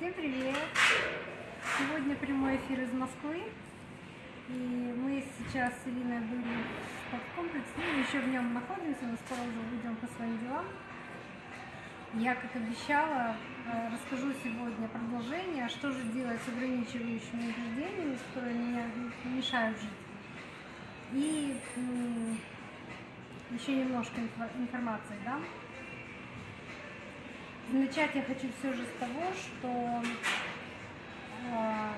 Всем привет! Сегодня прямой эфир из Москвы. И мы сейчас с Ириной были в спорткомплексе, ну, еще в нем находимся, но скоро уже уйдем по своим делам. Я, как обещала, э, расскажу сегодня продолжение, что же делать с ограничивающими убеждениями, которые меня мешают жить. И еще немножко инфо- информации дам. Начать я хочу все же с того, что э,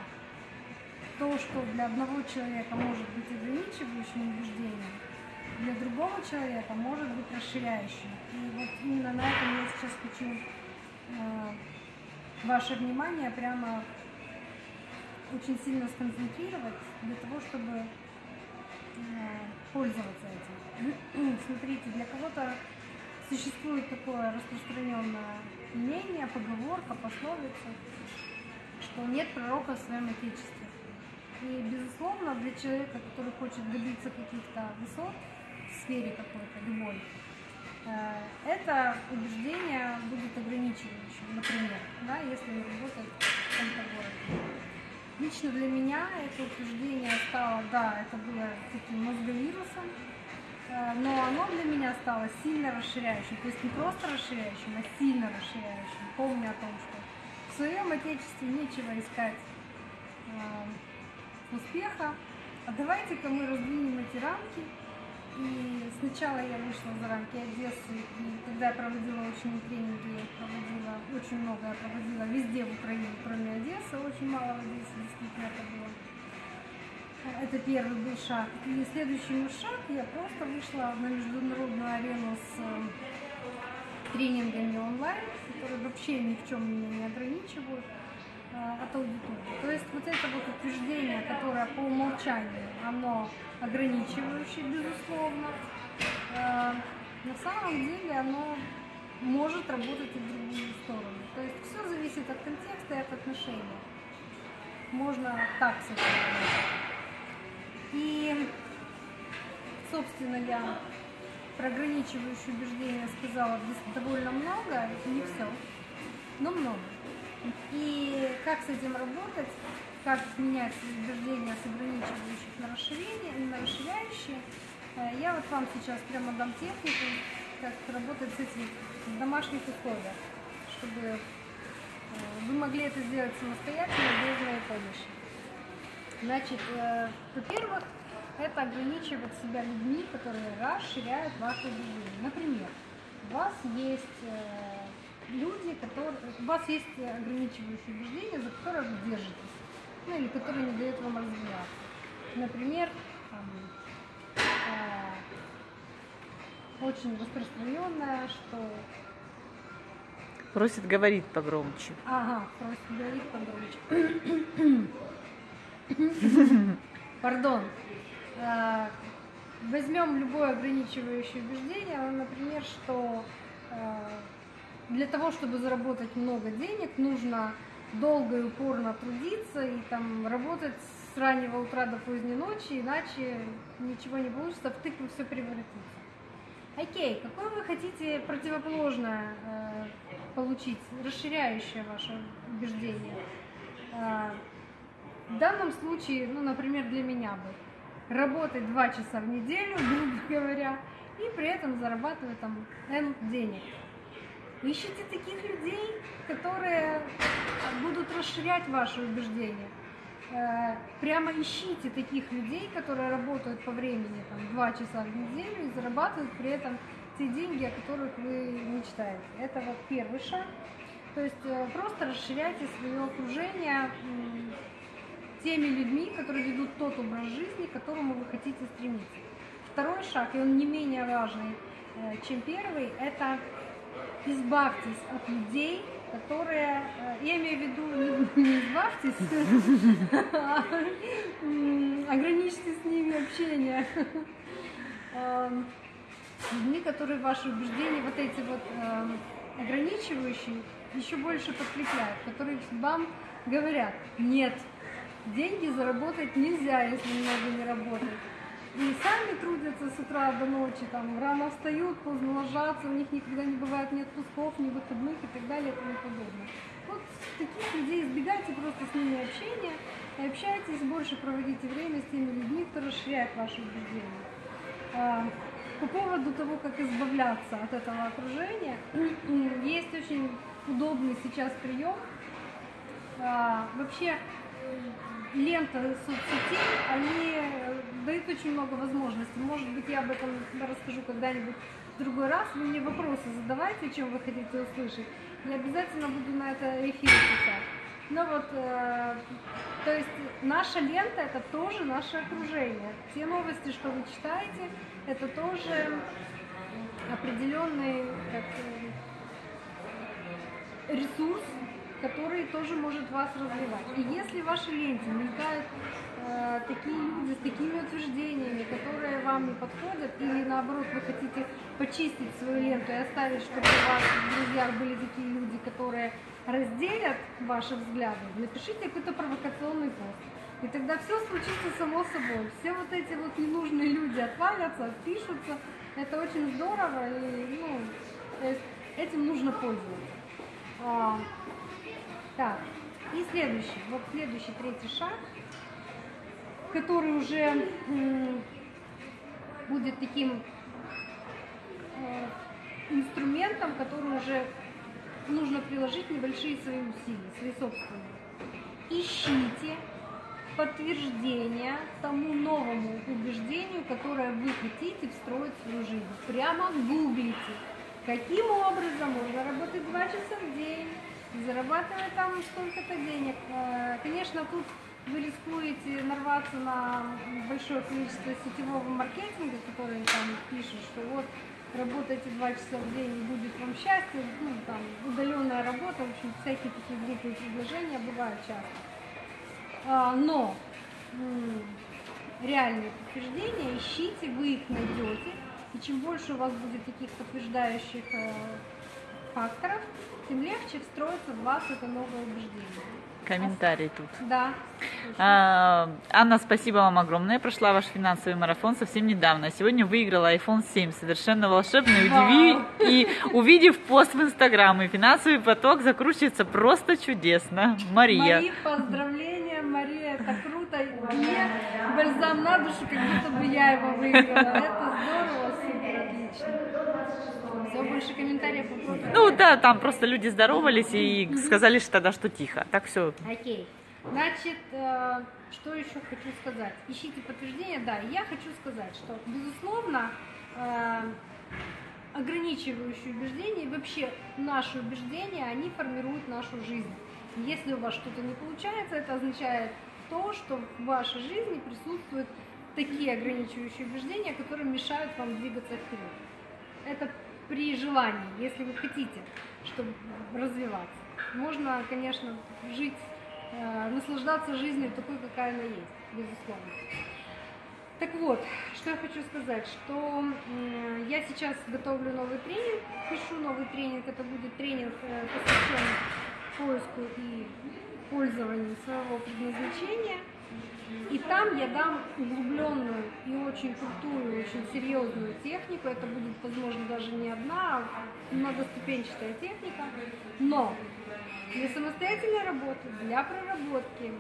то, что для одного человека может быть ограничивающим убеждением, для другого человека может быть расширяющим. И вот именно на этом я сейчас хочу э, ваше внимание прямо очень сильно сконцентрировать для того, чтобы э, пользоваться этим. Смотрите, для кого-то существует такое распространенное мнение, поговорка, пословица, что нет пророка в своем отечестве. И, безусловно, для человека, который хочет добиться каких-то высот в сфере какой-то, любой, э, это убеждение будет ограничивающим, например, да, если он работает в каком-то городе. Лично для меня это утверждение стало, да, это было таким мозговирусом, но оно для меня стало сильно расширяющим. То есть не просто расширяющим, а сильно расширяющим. Помня о том, что в своем отечестве нечего искать э, успеха. А давайте-ка мы раздвинем эти рамки. И сначала я вышла за рамки Одессы, и когда я проводила очень тренинги, я проводила, очень много я проводила везде в Украине, кроме Одессы, очень мало в Одессе действительно это было. Это первый был шаг. И следующий шаг, я просто вышла на международную арену с э, тренингами онлайн, которые вообще ни в чем меня не ограничивают э, от аудитории. То есть вот это вот утверждение, которое по умолчанию, оно ограничивающее, безусловно, э, на самом деле оно может работать и в другую сторону. То есть все зависит от контекста и от отношения. Можно так с. Собственно, я про ограничивающие убеждения сказала довольно много, не все, но много. И как с этим работать, как менять убеждения с ограничивающих на расширение, на расширяющие, э, я вот вам сейчас прямо дам технику, как работать с этим в домашних условиях, чтобы э, вы могли это сделать самостоятельно, без моей помощи. Значит, э, во-первых, это ограничивать себя людьми, которые расширяют ваши убеждения. Например, у вас есть э, люди, которые, у вас есть ограничивающие убеждения, за которые вы держитесь, ну или которые не дают вам развиваться. Например, там, э, очень распространенное, что Просит говорить погромче. Ага, просит говорить погромче. Пардон. Возьмем любое ограничивающее убеждение, ну, например, что э, для того, чтобы заработать много денег, нужно долго и упорно трудиться и там работать с раннего утра до поздней ночи, иначе ничего не получится, в тыкву все превратится. Окей, какое вы хотите противоположное э, получить, расширяющее ваше убеждение? Э, в данном случае, ну, например, для меня бы, работать два часа в неделю, грубо говоря, и при этом зарабатывать там N денег. Ищите таких людей, которые будут расширять ваши убеждения. Э, Прямо ищите таких людей, которые работают по времени там, 2 часа в неделю и зарабатывают при этом те деньги, о которых вы мечтаете. Это вот первый шаг. То есть э, просто расширяйте свое окружение теми людьми, которые ведут тот образ жизни, к которому вы хотите стремиться. Второй шаг, и он не менее важный, э, чем первый, это избавьтесь от людей, которые, э, я имею в виду, не, избавьтесь, а ограничьте с ними общение. Эм, людьми, которые ваши убеждения, вот эти вот эм, ограничивающие, еще больше подкрепляют, которые вам говорят, нет, деньги заработать нельзя, если много не работать. И сами трудятся с утра до ночи, там, рано встают, поздно ложатся, у них никогда не бывает ни отпусков, ни выходных и так далее и тому подобное. Вот таких людей избегайте просто с ними общения и общайтесь, больше проводите время с теми людьми, кто расширяет ваши убеждения. А, по поводу того, как избавляться от этого окружения, есть очень удобный сейчас прием. А, вообще лента соцсетей, они дают очень много возможностей. Может быть, я об этом расскажу когда-нибудь в другой раз. Вы мне вопросы задавайте, чем вы хотите услышать. Я обязательно буду на это эфир писать. Ну вот, э, то есть наша лента это тоже наше окружение. Те новости, что вы читаете, это тоже определенный как, э, ресурс, который тоже может вас развивать. И если в вашей ленте мелькают э, такие люди с такими утверждениями, которые вам не подходят, или наоборот вы хотите почистить свою ленту и оставить, чтобы у вас в друзьях были такие люди, которые разделят ваши взгляды, напишите какой-то провокационный пост. И тогда все случится само собой. Все вот эти вот ненужные люди отвалятся, отпишутся. Это очень здорово, и ну, этим нужно пользоваться. Так, и следующий, вот следующий третий шаг, который уже будет таким э, инструментом, который уже нужно приложить небольшие свои усилия, свои собственные. Ищите подтверждение тому новому убеждению, которое вы хотите встроить в свою жизнь. Прямо гуглите, каким образом можно работать два часа в день, зарабатывать там столько-то денег. Э, конечно, тут вы рискуете нарваться на большое количество сетевого маркетинга, который там пишет, что вот работайте два часа в день и будет вам счастье, ну, там, удаленная работа, в общем, всякие такие глупые предложения бывают часто. А, но реальные подтверждения ищите, вы их найдете, и чем больше у вас будет таких подтверждающих э, факторов, тем легче встроится в вас это новое убеждение. Комментарий тут. Да. А, Анна, спасибо вам огромное. Прошла ваш финансовый марафон совсем недавно. Сегодня выиграла iPhone 7. Совершенно волшебный. Удиви и увидев пост в Инстаграм, и финансовый поток закручивается просто чудесно. Мария. Мои поздравления, Мария, это круто. Мне бальзам на душу, как будто бы я его выиграла. Это здорово, супер, отлично. Все, больше комментариев. Ну да, там просто люди здоровались и сказали что тогда, что тихо. Так все. Окей. Значит, э, что еще хочу сказать? Ищите подтверждение. Да, я хочу сказать, что, безусловно, э, ограничивающие убеждения и вообще наши убеждения, они формируют нашу жизнь. Если у вас что-то не получается, это означает то, что в вашей жизни присутствуют такие ограничивающие убеждения, которые мешают вам двигаться вперед. Это при желании, если вы хотите, чтобы развиваться. Можно, конечно, жить, э, наслаждаться жизнью такой, какая она есть, безусловно. Так вот, что я хочу сказать, что я сейчас готовлю новый тренинг, пишу новый тренинг, это будет тренинг, э, посвященный поиску и пользованию своего предназначения – и там я дам углубленную и очень крутую, очень серьезную технику. Это будет, возможно, даже не одна, а многоступенчатая техника. Но для самостоятельной работы, для проработки,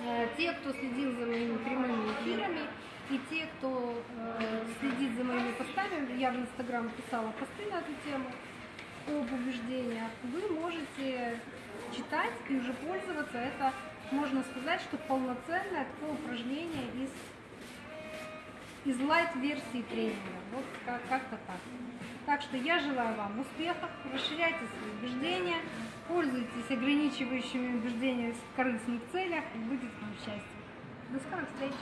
э, те, кто следил за моими прямыми эфирами, и те, кто э, следит за моими постами, я в Инстаграм писала посты на эту тему об убеждениях, вы можете читать и уже пользоваться. Это можно сказать, что полноценное такое упражнение из, из лайт-версии тренинга. Вот как- как-то так. Так что я желаю вам успехов, расширяйте свои убеждения, пользуйтесь ограничивающими убеждениями в корыстных целях, и будет вам счастье. До скорых встреч!